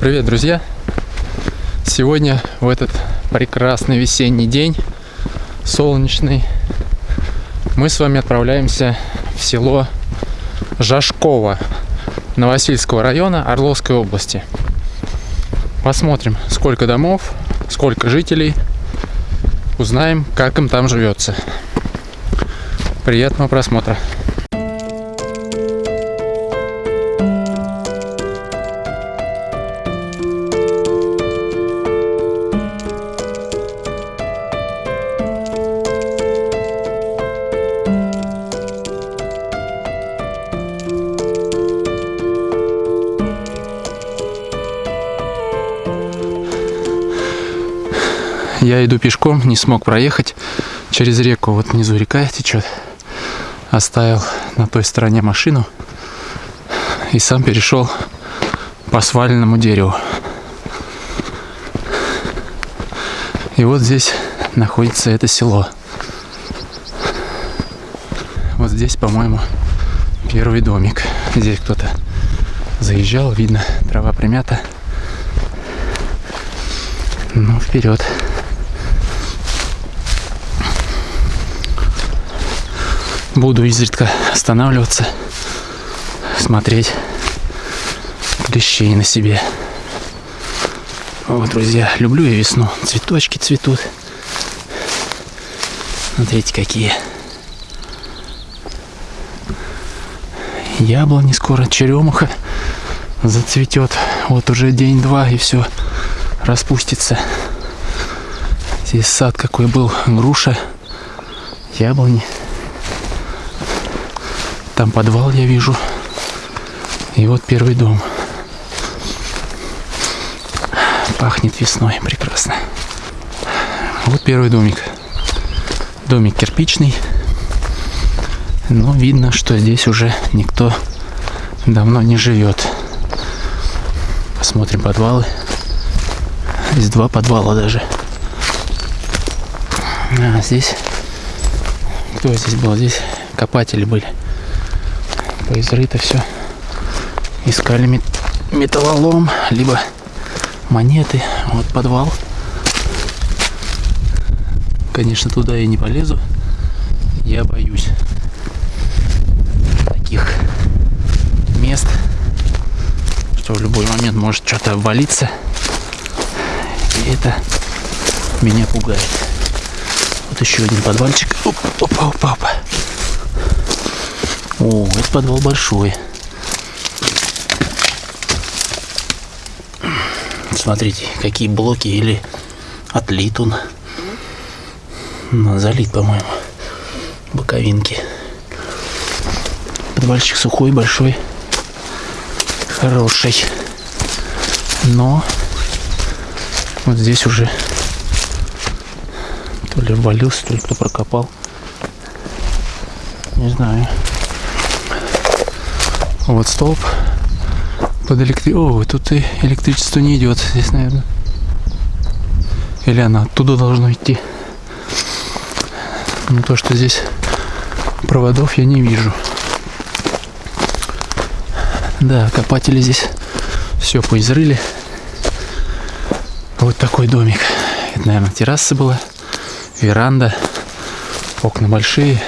Привет, друзья! Сегодня, в этот прекрасный весенний день, солнечный, мы с вами отправляемся в село Жашково Новосильского района Орловской области. Посмотрим, сколько домов, сколько жителей, узнаем, как им там живется. Приятного просмотра! Я иду пешком, не смог проехать через реку. Вот внизу река течет. Оставил на той стороне машину и сам перешел по сваленному дереву. И вот здесь находится это село. Вот здесь, по-моему, первый домик. Здесь кто-то заезжал, видно, трава примята. Ну, вперед. Буду изредка останавливаться, смотреть клещей на себе. Вот, друзья, люблю я весну. Цветочки цветут. Смотрите, какие. Яблони скоро, черемуха зацветет. Вот уже день-два и все распустится. Здесь сад какой был, груша, яблони. Там подвал я вижу. И вот первый дом. Пахнет весной прекрасно. Вот первый домик. Домик кирпичный. Но видно, что здесь уже никто давно не живет. Посмотрим подвалы. Здесь два подвала даже. А здесь... Кто здесь был? Здесь копатели были поизрыто все. Искали мет металлолом, либо монеты. Вот подвал. Конечно, туда я не полезу. Я боюсь таких мест, что в любой момент может что-то обвалиться. И это меня пугает. Вот еще один подвальчик. Опа, опа, опа. О, это подвал большой. Смотрите, какие блоки или отлит он. Ну, залит, по-моему. Боковинки. Подвальчик сухой, большой. Хороший. Но вот здесь уже то ли ввалился, то ли кто прокопал. Не знаю. Вот столб под электри... О, тут и электричество не идет здесь, наверное. Или она оттуда должно идти. Но то, что здесь проводов я не вижу. Да, копатели здесь все поизрыли. Вот такой домик. Это, наверное, терраса была, веранда, окна большие.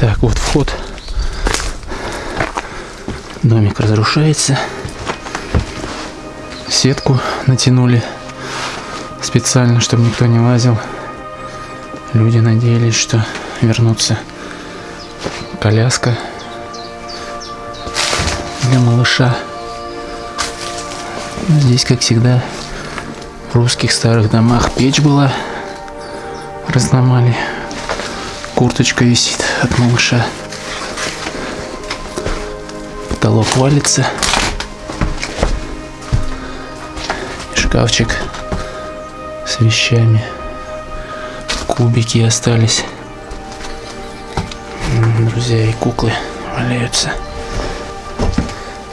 Так, вот вход. Домик разрушается. Сетку натянули специально, чтобы никто не лазил. Люди надеялись, что вернутся. Коляска для малыша. Здесь, как всегда, в русских старых домах печь была. Разломали Курточка висит от малыша. Потолок валится. Шкафчик с вещами. Кубики остались. Друзья, и куклы валяются.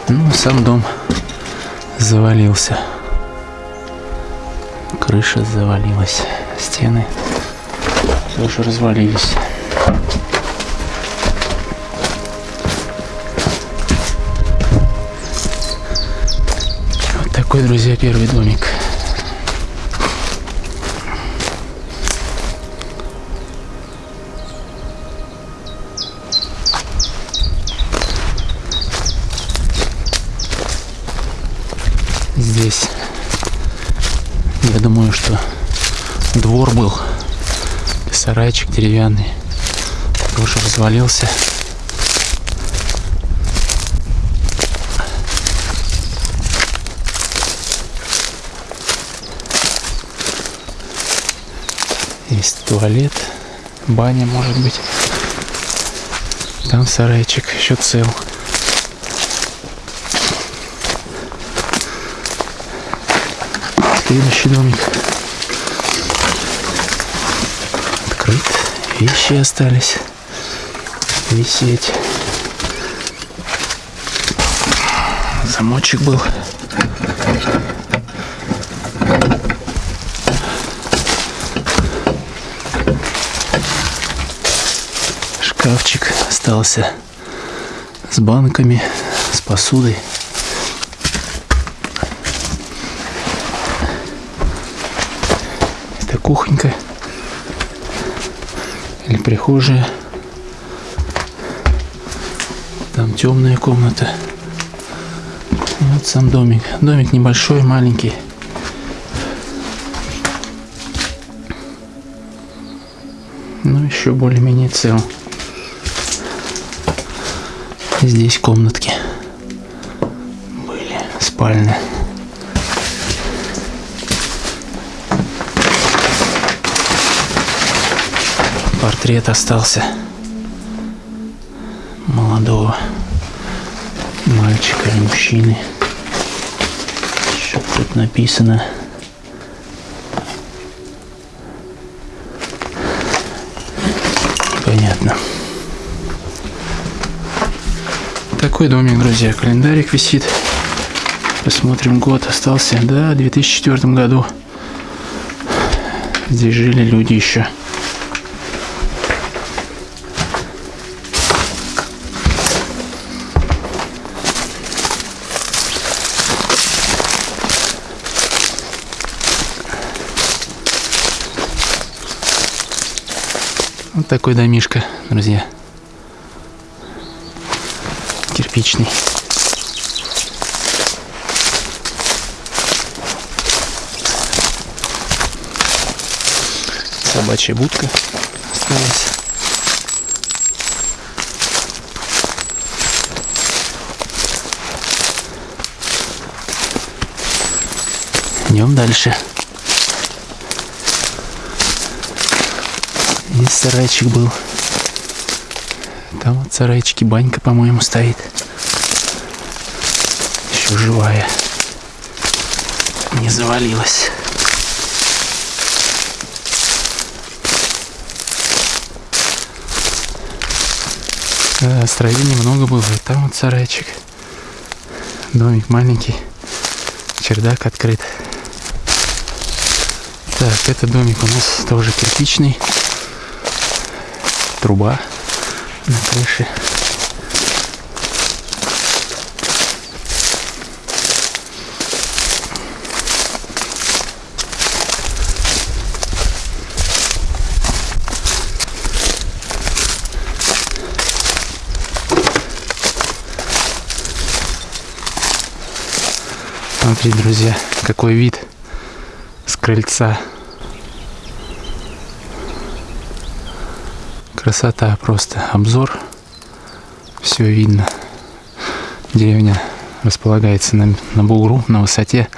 Ну, сам дом завалился. Крыша завалилась. Стены тоже развалились. Вот такой, друзья, первый домик. здесь я думаю что двор был сарайчик деревянный тоже развалился. Есть туалет, баня может быть. Там сарайчик еще цел. Следующий домик. Открыт. Вещи остались висеть. Замочек был. Шкафчик остался с банками, с посудой. Это кухонька или прихожая. Там темная комната. Вот сам домик. Домик небольшой, маленький. Ну, еще более-менее цел. Здесь комнатки были, спальня. Портрет остался мужчины. Что тут написано? Понятно. Такой домик, друзья. Календарик висит. Посмотрим, год остался. Да, в 2004 году. Здесь жили люди еще. Такой домишка, друзья. Кирпичный. Собачья будка осталась. Идем дальше. Сарайчик был. Там вот сарайчики банька, по-моему, стоит. Еще живая. Не завалилась. Да, строений много было. И там вот сарайчик. Домик маленький. Чердак открыт. Так, это домик у нас тоже кирпичный труба на крыше. Смотрите, друзья, какой вид с крыльца. Красота просто. Обзор. Все видно. Деревня располагается на, на бугру, на высоте.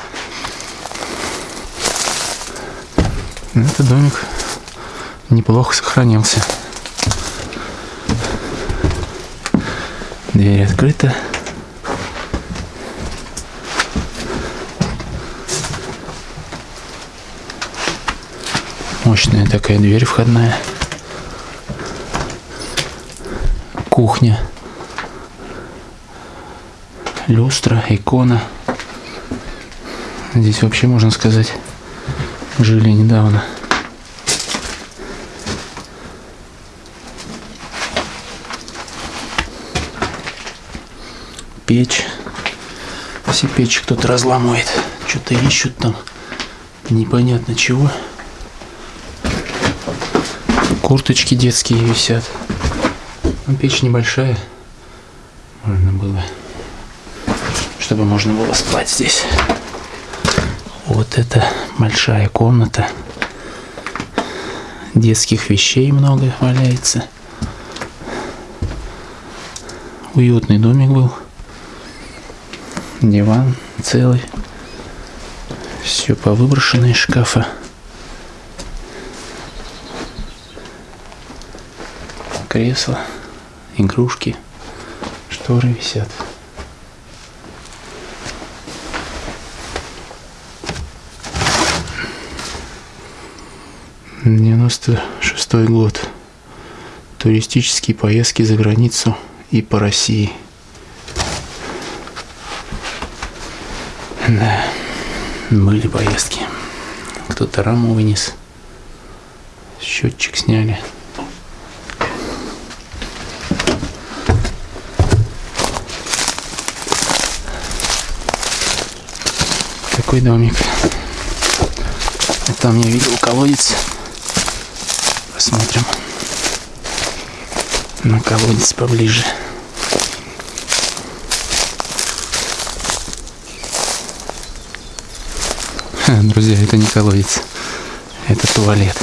Этот домик неплохо сохранился. Дверь открыта. Мощная такая дверь входная. Кухня. Люстра, икона. Здесь вообще, можно сказать, жили недавно. Печь. Все печи кто-то разламывает. Что-то ищут там. Непонятно чего. Курточки детские висят. Печь небольшая. Можно было, чтобы можно было спать здесь. Вот это большая комната. Детских вещей много валяется. Уютный домик был. Диван целый. Все повыброшено из шкафа. Кресло, игрушки, шторы висят. Девяносто шестой год. Туристические поездки за границу и по России. Да, были поездки. Кто-то раму вынес, счетчик сняли. Такой домик. Там я видел колодец. Посмотрим на колодец поближе. Друзья, это не колодец, это туалет.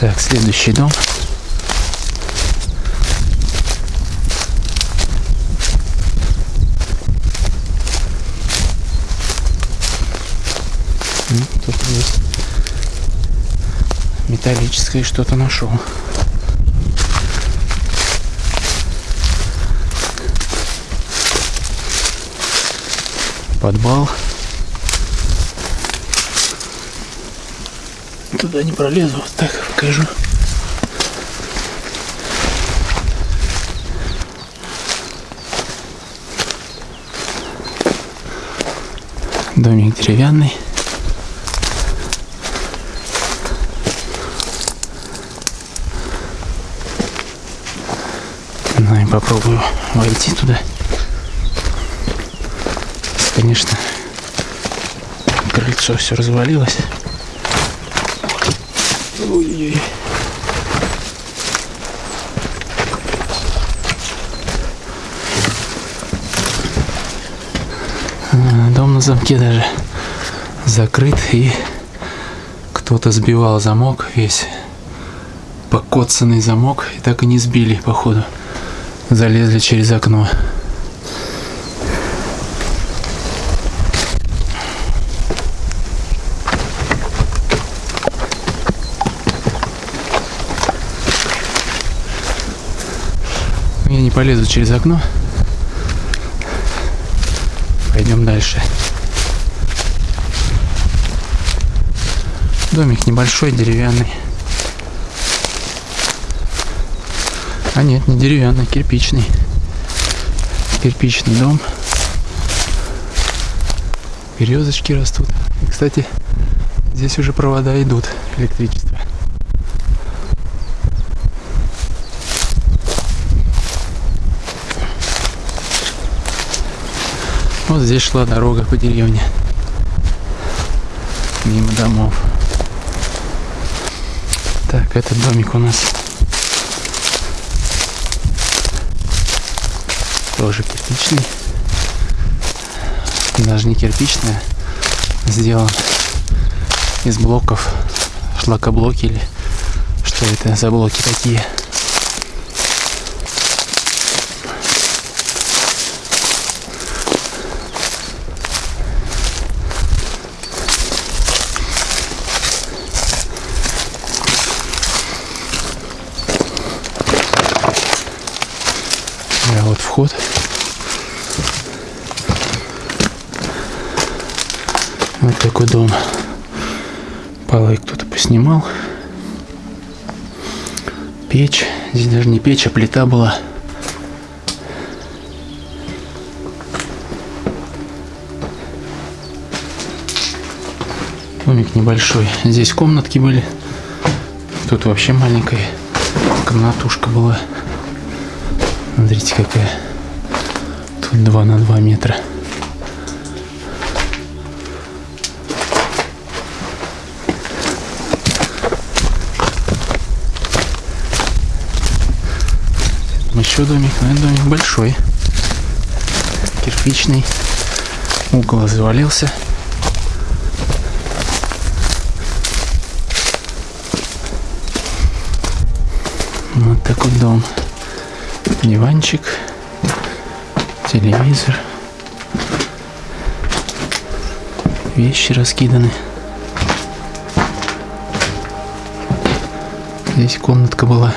Так, следующий дом. Тут есть металлическое что-то нашел. Подвал. Туда не пролезу, вот так покажу. Домик деревянный. Ну и попробую войти туда. Конечно, крыльцо все развалилось. Ой-ой-ой. Дом на замке даже закрыт и кто-то сбивал замок весь покоцанный замок и так и не сбили походу залезли через окно я не полезу через окно пойдем дальше домик небольшой деревянный А нет, не деревянный, кирпичный. Кирпичный дом. Березочки растут. И, кстати, здесь уже провода идут электричество. Вот здесь шла дорога по деревне. Мимо домов. Так, этот домик у нас тоже кирпичный. Даже не кирпичный, а сделан из блоков, шлакоблоки или что это за блоки такие. А вот такой дом. Полы кто-то поснимал. Печь. Здесь даже не печь, а плита была. Домик небольшой. Здесь комнатки были. Тут вообще маленькая комнатушка была. Смотрите, какая. Тут 2 на 2 метра. еще домик, но это домик большой. Кирпичный. Угол завалился. Вот такой дом. Диванчик, телевизор. Вещи раскиданы. Здесь комнатка была.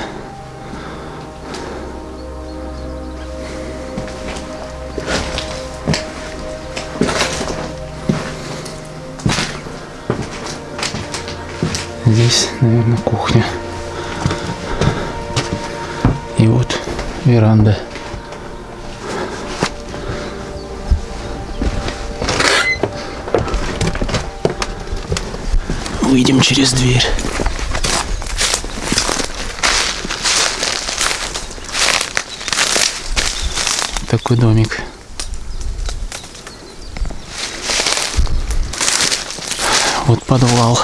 Здесь, наверное, кухня. И вот веранда. Выйдем через дверь. Такой домик. Вот подвал.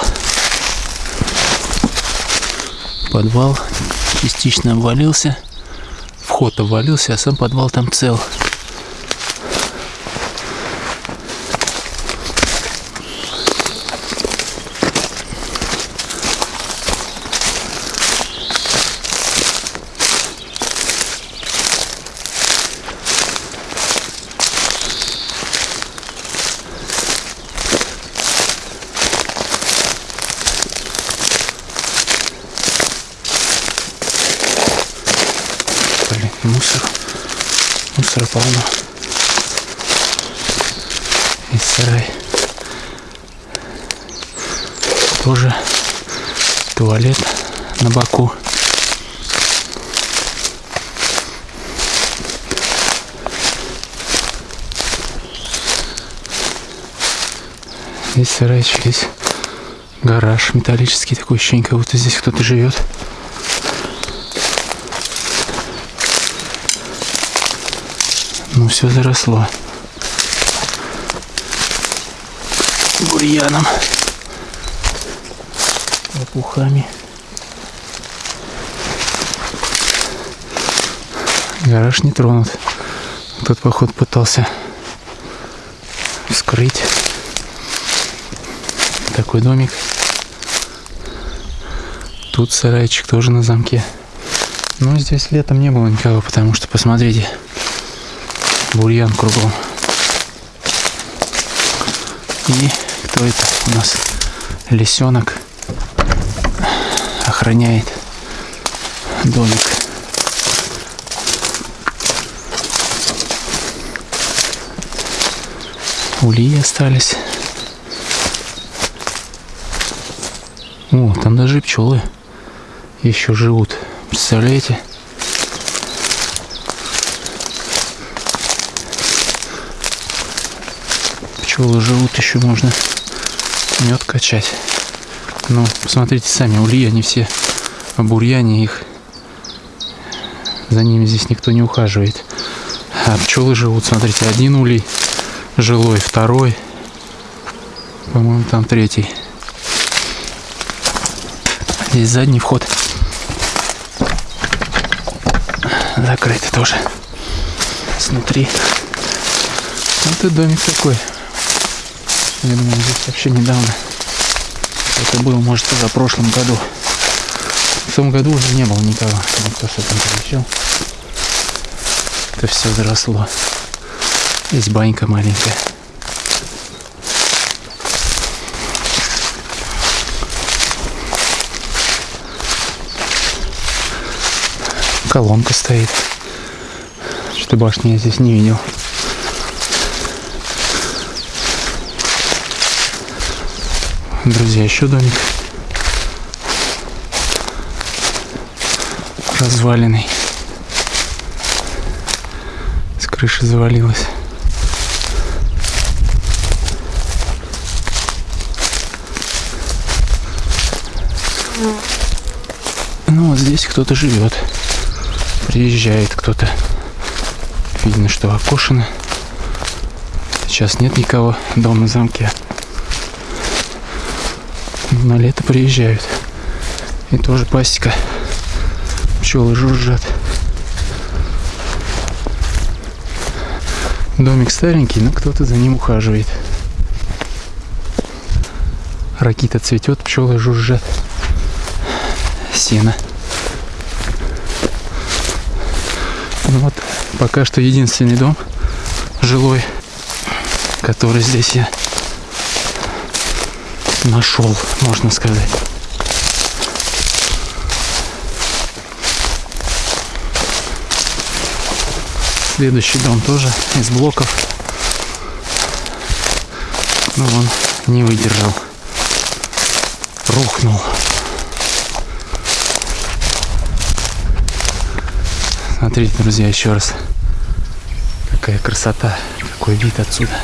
Подвал частично обвалился. Вход обвалился, а сам подвал там цел. Мусор. Мусора полно. И сарай. Тоже туалет на боку. Здесь сарайчик, здесь гараж металлический, такое ощущение, как будто здесь кто-то живет. Ну, все заросло. Бурьяном. Лопухами. Гараж не тронут. Тот, поход, пытался вскрыть. Такой домик. Тут сарайчик тоже на замке. Но здесь летом не было никого, потому что, посмотрите, бурьян кругом. И кто это у нас? Лисенок охраняет домик. Ульи остались. О, там даже пчелы еще живут. Представляете? Пчелы живут, еще можно мед качать. Но посмотрите сами, ули, они все в бурьяне, их за ними здесь никто не ухаживает. А пчелы живут, смотрите, один улей жилой, второй, по-моему, там третий. Здесь задний вход. Закрытый тоже. Снутри. Вот и домик такой. Я думаю, здесь вообще недавно. Это было, может, в прошлом году. В том году уже не было никого. Никто с этим приезжал. Это все заросло. Здесь банька маленькая. Колонка стоит. Что башни я здесь не видел. Друзья, еще домик. Разваленный. С крыши завалилась. Ну вот здесь кто-то живет. Приезжает кто-то. Видно, что окошено. Сейчас нет никого. дома на замке. На лето приезжают. И тоже пасека. Пчелы жужжат. Домик старенький, но кто-то за ним ухаживает. Ракита цветет, пчелы жужжат. Сено. Ну вот, пока что единственный дом жилой, который здесь я нашел, можно сказать. Следующий дом тоже из блоков. Но он не выдержал. Рухнул. Смотрите, друзья, еще раз. Какая красота, какой вид отсюда.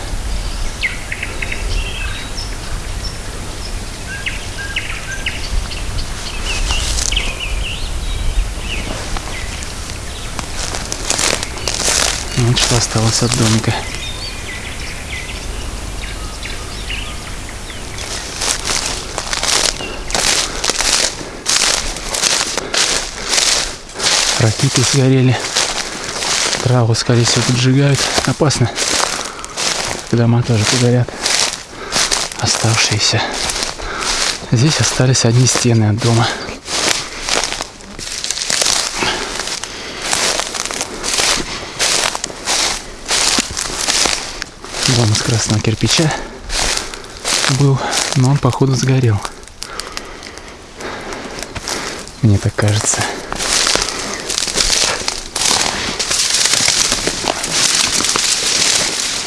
Вот что осталось от домика. Ракеты сгорели. Траву, скорее всего, поджигают. Опасно. Дома тоже погорят. Оставшиеся. Здесь остались одни стены от дома. Красного кирпича был, но он, походу, сгорел. Мне так кажется.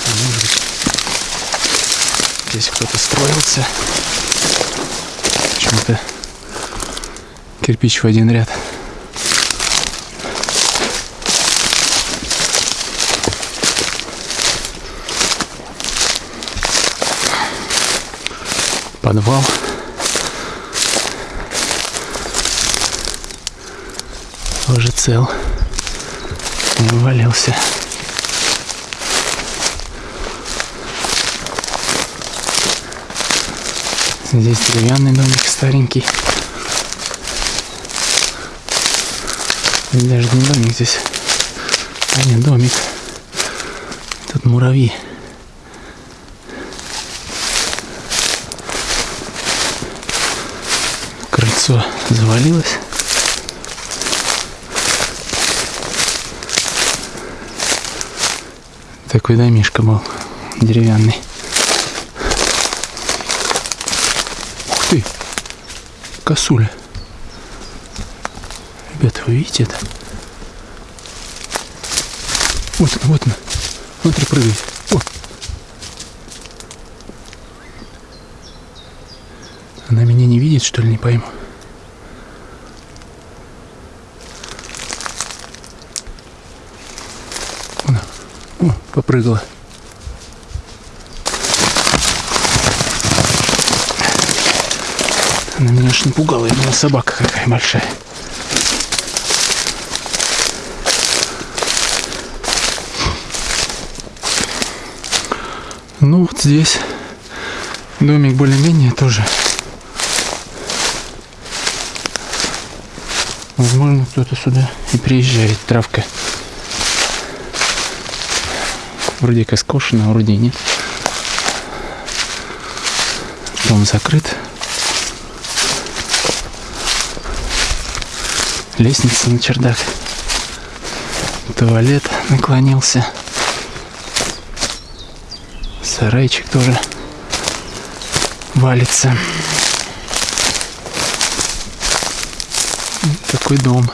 А может быть, здесь кто-то строился. Почему-то кирпич в один ряд. Подвал. Тоже цел. Не вывалился. Здесь деревянный домик старенький. Даже не домик здесь, а не домик. Тут муравьи. Крыльцо завалилось. Такой домишка был деревянный. Ух ты! Косуля. Ребята, вы видите это? Вот она, вот она. Смотри, прыгает. О! Она меня не видит, что ли, не пойму. О, попрыгала. Она меня аж напугала, я думал, собака какая большая. Ну, вот здесь домик более-менее тоже. Возможно, кто-то сюда и приезжает, травка. Вроде как скошено, а вроде нет. Дом закрыт. Лестница на чердак. Туалет наклонился. Сарайчик тоже валится. Такой дом.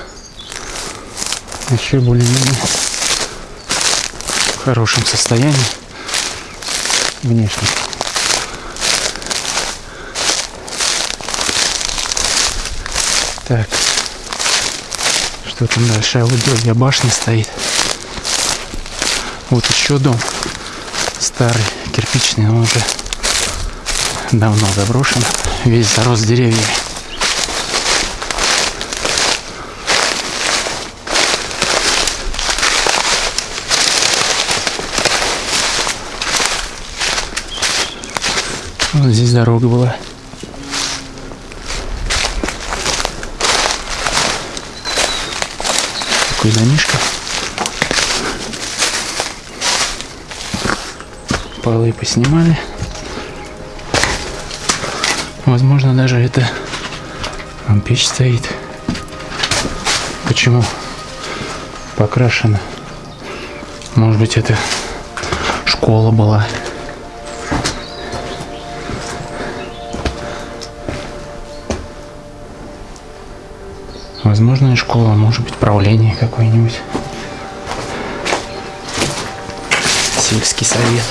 Еще более-менее хорошем состоянии внешне. Так, что там дальше? А вот дядя башня стоит. Вот еще дом старый, кирпичный, он уже давно заброшен, весь зарос деревьями. Вот здесь дорога была. Такой домишко. Полы поснимали. Возможно, даже это там печь стоит. Почему покрашена? Может быть, это школа была. Возможно, и школа, может быть, правление какое-нибудь. Сельский совет.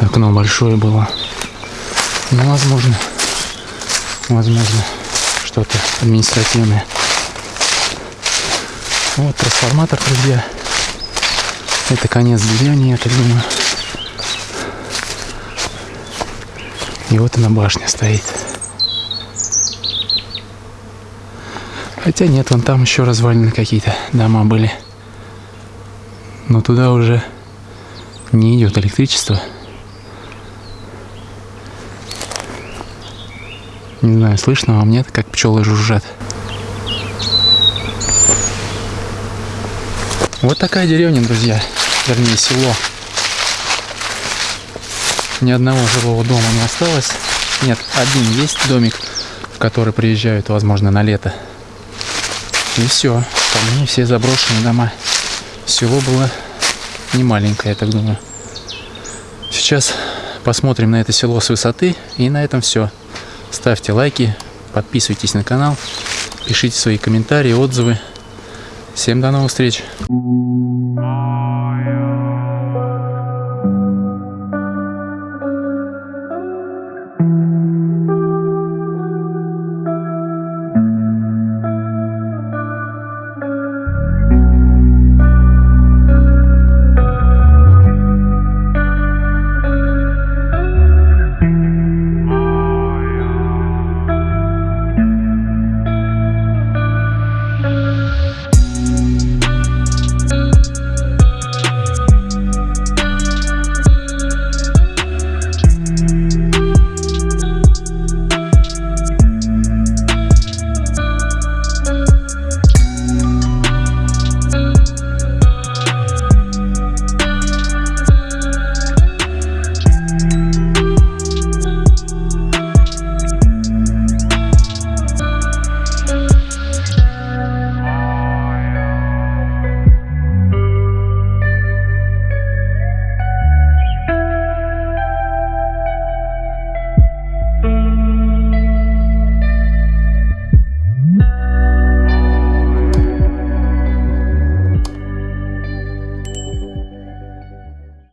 Окно большое было. Ну, возможно, возможно, что-то административное. Вот трансформатор, друзья. Это конец деревни, я так думаю. И вот она башня стоит. Хотя нет, вон там еще развалины какие-то дома были. Но туда уже не идет электричество. Не знаю, слышно вам нет, как пчелы жужжат. Вот такая деревня, друзья. Вернее, село. Ни одного жилого дома не осталось. Нет, один есть домик, в который приезжают, возможно, на лето. И все. Остальные все заброшенные дома. Село было не маленькое, я так думаю. Сейчас посмотрим на это село с высоты. И на этом все. Ставьте лайки, подписывайтесь на канал, пишите свои комментарии, отзывы. Всем до новых встреч!